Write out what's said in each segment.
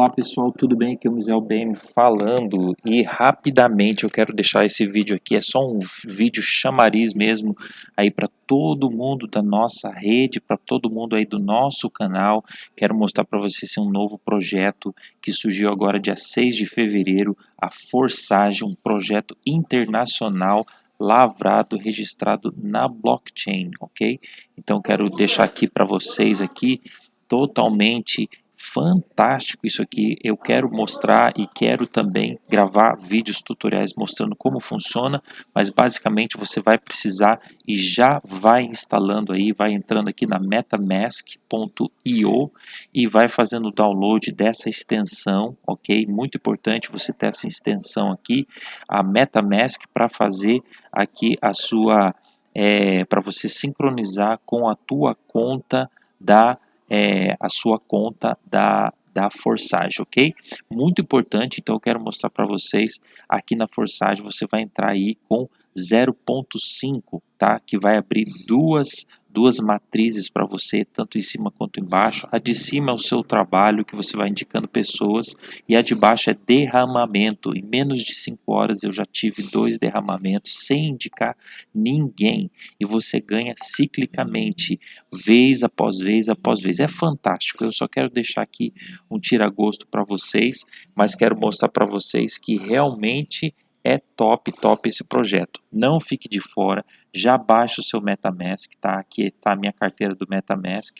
Olá pessoal, tudo bem? Aqui é o Mizel BM falando e rapidamente eu quero deixar esse vídeo aqui, é só um vídeo chamariz mesmo aí para todo mundo da nossa rede, para todo mundo aí do nosso canal. Quero mostrar para vocês um novo projeto que surgiu agora dia 6 de fevereiro, a Forsage, um projeto internacional lavrado, registrado na blockchain, ok? Então quero deixar aqui para vocês aqui totalmente fantástico isso aqui. Eu quero mostrar e quero também gravar vídeos tutoriais mostrando como funciona, mas basicamente você vai precisar e já vai instalando aí, vai entrando aqui na metamask.io e vai fazendo o download dessa extensão, ok? Muito importante você ter essa extensão aqui, a MetaMask para fazer aqui a sua, é, para você sincronizar com a tua conta da é, a sua conta da, da Forsage, ok? Muito importante, então eu quero mostrar para vocês, aqui na Forsage você vai entrar aí com 0.5, tá? Que vai abrir duas duas matrizes para você, tanto em cima quanto embaixo. A de cima é o seu trabalho, que você vai indicando pessoas, e a de baixo é derramamento. Em menos de 5 horas eu já tive dois derramamentos sem indicar ninguém. E você ganha ciclicamente, vez após vez após vez. É fantástico. Eu só quero deixar aqui um tira-gosto para vocês, mas quero mostrar para vocês que realmente é top, top esse projeto. Não fique de fora, já baixa o seu MetaMask, tá? Aqui está a minha carteira do MetaMask,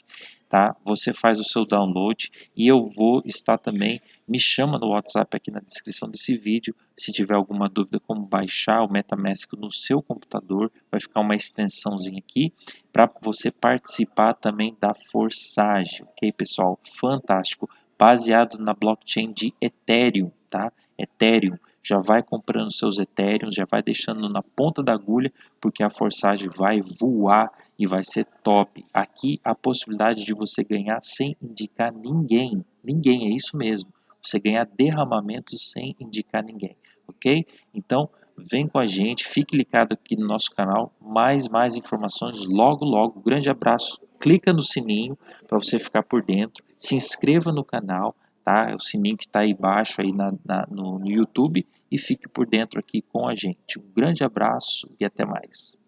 tá? Você faz o seu download e eu vou estar também, me chama no WhatsApp aqui na descrição desse vídeo, se tiver alguma dúvida como baixar o MetaMask no seu computador, vai ficar uma extensãozinha aqui, para você participar também da Forsage, ok pessoal? Fantástico, baseado na blockchain de Ethereum, tá? Ethereum, já vai comprando seus Ethereum, já vai deixando na ponta da agulha, porque a forçagem vai voar e vai ser top. Aqui a possibilidade de você ganhar sem indicar ninguém, ninguém, é isso mesmo. Você ganhar derramamento sem indicar ninguém, ok? Então, vem com a gente, fique ligado aqui no nosso canal, mais, mais informações logo, logo. Grande abraço, clica no sininho para você ficar por dentro, se inscreva no canal, tá? É o sininho que está aí embaixo aí na, na no, no YouTube e fique por dentro aqui com a gente. Um grande abraço e até mais.